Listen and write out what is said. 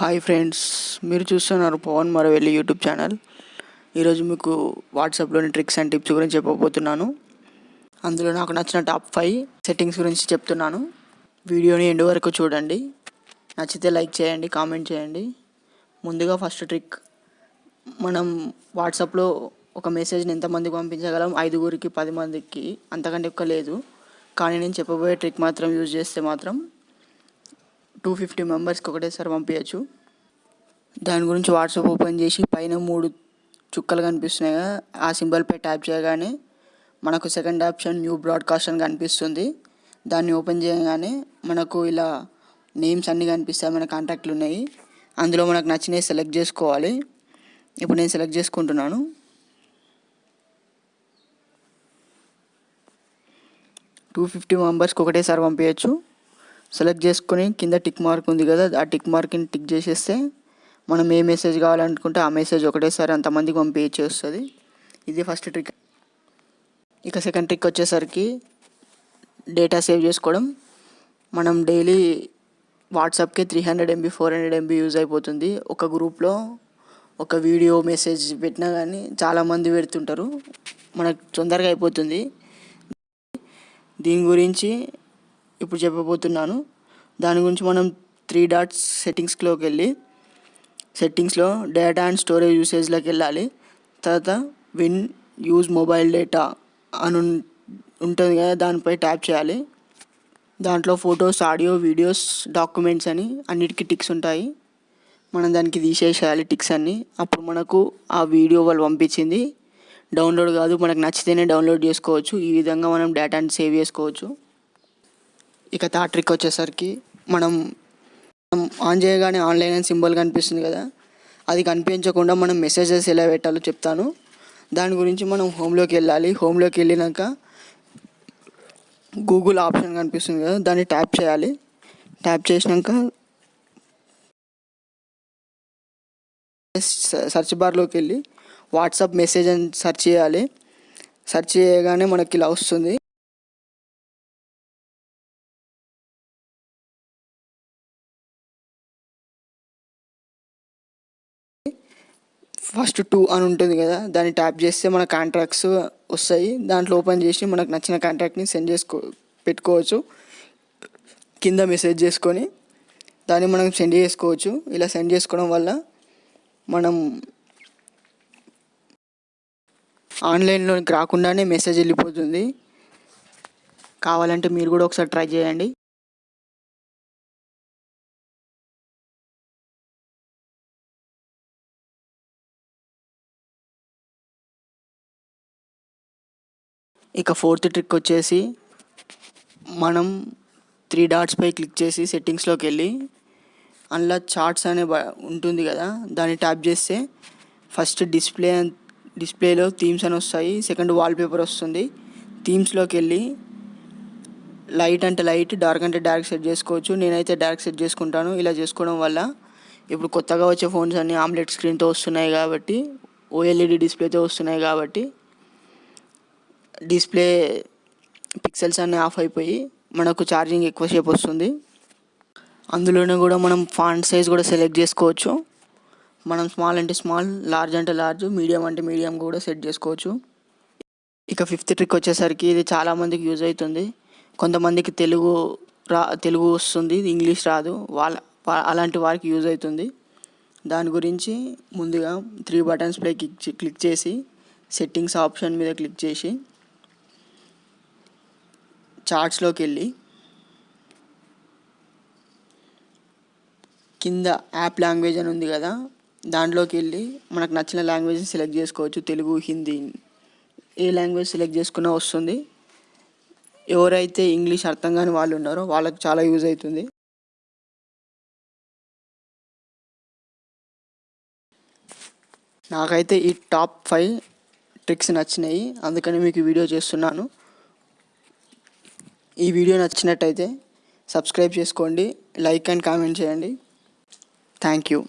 Hi friends మీరు చూస్తున్నారు Pawan మరవెల్లి YouTube channel ఈరోజు మీకు వాట్సాప్లోని ట్రిక్స్ అండ్ టిప్స్ గురించి చెప్పబోతున్నాను. అందులో నాకు నచ్చిన టాప్ ఫైవ్ సెట్టింగ్స్ గురించి చెప్తున్నాను. వీడియోని ఎండు వరకు చూడండి. నచ్చితే లైక్ చేయండి కామెంట్ చేయండి. ముందుగా ఫస్ట్ ట్రిక్ మనం వాట్సాప్లో ఒక మెసేజ్ని ఎంతమందికి పంపించగలం? ఐదుగురికి పది మందికి అంతకంటే ఎక్కువ లేదు. కానీ నేను చెప్పబోయే ట్రిక్ మాత్రం యూజ్ చేస్తే మాత్రం టూ ఫిఫ్టీ మెంబర్స్కి ఒకటేసారి పంపించచ్చు దాని గురించి వాట్సాప్ ఓపెన్ చేసి పైన మూడు చుక్కలు కనిపిస్తున్నాయి కదా ఆ సింబల్పై ట్యాప్ చేయగానే మనకు సెకండ్ ఆప్షన్ న్యూ బ్రాడ్కాస్ట్ అని కనిపిస్తుంది. దాన్ని ఓపెన్ చేయగానే మనకు ఇలా నేమ్స్ అన్నీ కనిపిస్తాయి మన కాంటాక్ట్లు ఉన్నాయి. అందులో మనకు నచ్చినవి సెలెక్ట్ చేసుకోవాలి. ఇప్పుడు నేను సెలెక్ట్ చేసుకుంటున్నాను. టూ ఫిఫ్టీ మెంబర్స్కి ఒకటేసారి పంపించచ్చు సెలెక్ట్ చేసుకొని కింద టిక్ మార్క్ ఉంది కదా ఆ టిక్ మార్క్ని టిక్ చేసేస్తే మనం ఏ మెసేజ్ కావాలనుకుంటే ఆ మెసేజ్ ఒకటేసారి అంతమందికి పంపించి వస్తుంది ఇది ఫస్ట్ ట్రిక్ ఇక సెకండ్ ట్రిక్ వచ్చేసరికి డేటా సేవ్ చేసుకోవడం. మనం డైలీ వాట్సాప్కి three hundred MB four hundred MB use అయిపోతుంది. ఒక గ్రూప్లో ఒక వీడియో మెసేజ్ పెట్టినా కానీ చాలామంది పెడుతుంటారు. మనకు తొందరగా అయిపోతుంది. దీని గురించి ఇప్పుడు చెప్పబోతున్నాను. దాని గురించి మనం త్రీ డాట్స్ సెట్టింగ్స్లోకి వెళ్ళి సెట్టింగ్స్లో డేటా అండ్ స్టోరేజ్ యూసేజ్లోకి వెళ్ళాలి. తర్వాత విన్ యూజ్ మొబైల్ డేటా అని ఉంటుంది కదా దానిపై ట్యాప్ చేయాలి. దాంట్లో ఫొటోస్ ఆడియో వీడియోస్ డాక్యుమెంట్స్ అని అన్నిటికీ టిక్స్ ఉంటాయి. మనం దానికి తీసేసేయాలి టిక్స్ అన్ని. అప్పుడు మనకు ఆ వీడియో వాళ్ళు పంపించింది. డౌన్లోడ్ కాదు మనకు నచ్చితేనే డౌన్లోడ్ చేసుకోవచ్చు. ఈ విధంగా మనం డేటాని సేవ్ చేసుకోవచ్చు. ఇక థర్డ్ ట్రిక్ వచ్చేసరికి మనం మనం ఆన్ చేయగానే ఆన్లైన్ అని సింబల్ కనిపిస్తుంది కదా అది కనిపించకుండా మనం మెసేజెస్ ఎలా పెట్టాలో చెప్తాను. దాని గురించి మనం హోమ్లోకి వెళ్ళాలి. హోమ్లోకి వెళ్ళినాక గూగుల్ ఆప్షన్ కనిపిస్తుంది కదా దాన్ని ట్యాప్ చేయాలి. ట్యాప్ చేసినాక సెర్చ్ బార్లోకి వెళ్ళి వాట్సాప్ మెసేజ్ అని సెర్చ్ చేయాలి. సెర్చ్ చేయగానే మనకి ఇలా వస్తుంది. ఫస్ట్ టూ అని ఉంటుంది కదా దాన్ని ట్యాప్ చేస్తే మన కాంట్రాక్ట్స్ వస్తాయి. దాంట్లో ఓపెన్ చేసి మనకు నచ్చిన కాంట్రాక్ట్ని సెండ్ చేసుకో పెట్టుకోవచ్చు. కింద మెసేజ్ చేసుకొని దాన్ని మనం సెండ్ చేసుకోవచ్చు. ఇలా సెండ్ చేసుకోవడం వల్ల మనం ఆన్లైన్లోకి రాకుండానే మెసేజ్ వెళ్ళిపోతుంది. కావాలంటే మీరు కూడా ఒకసారి ట్రై చేయండి. ఇక ఫోర్త్ ట్రిక్ వచ్చేసి మనం త్రీ డాట్స్పై క్లిక్ చేసి సెట్టింగ్స్లోకి వెళ్ళి అందులో చార్ట్స్ అనే బ- ఉంటుంది కదా దాన్ని ట్యాప్ చేస్తే ఫస్ట్ డిస్ప్లే డిస్ప్లేలో థీమ్స్ అని వస్తాయి సెకండ్ వాల్పేపర్ వస్తుంది. థీమ్స్లోకి వెళ్ళి లైట్ అంటే లైట్ డార్క్ అంటే డార్క్ సెట్ చేసుకోవచ్చు. నేనైతే డార్క్ సెట్ చేసుకుంటాను. ఇలా చేసుకోవడం వల్ల ఇప్పుడు కొత్తగా వచ్చే ఫోన్స్ అన్నీ ఆమ్లెట్ స్క్రీన్తో వస్తున్నాయి కాబట్టి ఓఎల్ఈడి డిస్ప్లేతో వస్తున్నాయి కాబట్టి డిస్ప్లే పిక్సెల్స్ అన్నీ ఆఫ్ అయిపోయి మనకు ఛార్జింగ్ ఎక్కువసేపు వస్తుంది. అందులోనే కూడా మనం ఫాంట్ సైజ్ కూడా సెలెక్ట్ చేసుకోవచ్చు. మనం స్మాల్ అంటే స్మాల్ లార్జ్ అంటే లార్జ్ మీడియం అంటే మీడియం కూడా సెట్ చేసుకోవచ్చు. ఇక ఫిఫ్త్ ట్రిక్ వచ్చేసరికి ఇది చాలామందికి యూజ్ అవుతుంది. కొంతమందికి తెలుగు రా తెలుగు వస్తుంది ఇంగ్లీష్ రాదు. వాళ్ళ అలాంటి వారికి యూజ్ అవుతుంది. దాని గురించి ముందుగా త్రీ బటన్స్ పై క్లిక్ క్లిక్ చేసి సెట్టింగ్స్ ఆప్షన్ మీద క్లిక్ చేసి చార్ట్స్లోకి వెళ్ళి కింద యాప్ లాంగ్వేజ్ అని ఉంది కదా దాంట్లోకి వెళ్ళి మనకు నచ్చిన లాంగ్వేజ్ సెలెక్ట్ చేసుకోవచ్చు. తెలుగు హిందీ ఏ లాంగ్వేజ్ సెలెక్ట్ చేసుకున్నా వస్తుంది. ఎవరైతే ఇంగ్లీష్ అర్థం కాని వాళ్ళు ఉన్నారో వాళ్ళకి చాలా యూజ్ అవుతుంది. నాకైతే ఈ టాప్ ఫైవ్ ట్రిక్స్ నచ్చినాయి. అందుకని మీకు వీడియో చేస్తున్నాను. ఈ వీడియో నచ్చినట్టయితే సబ్స్క్రైబ్ చేసుకోండి లైక్ అండ్ కామెంట్ చేయండి. Thank you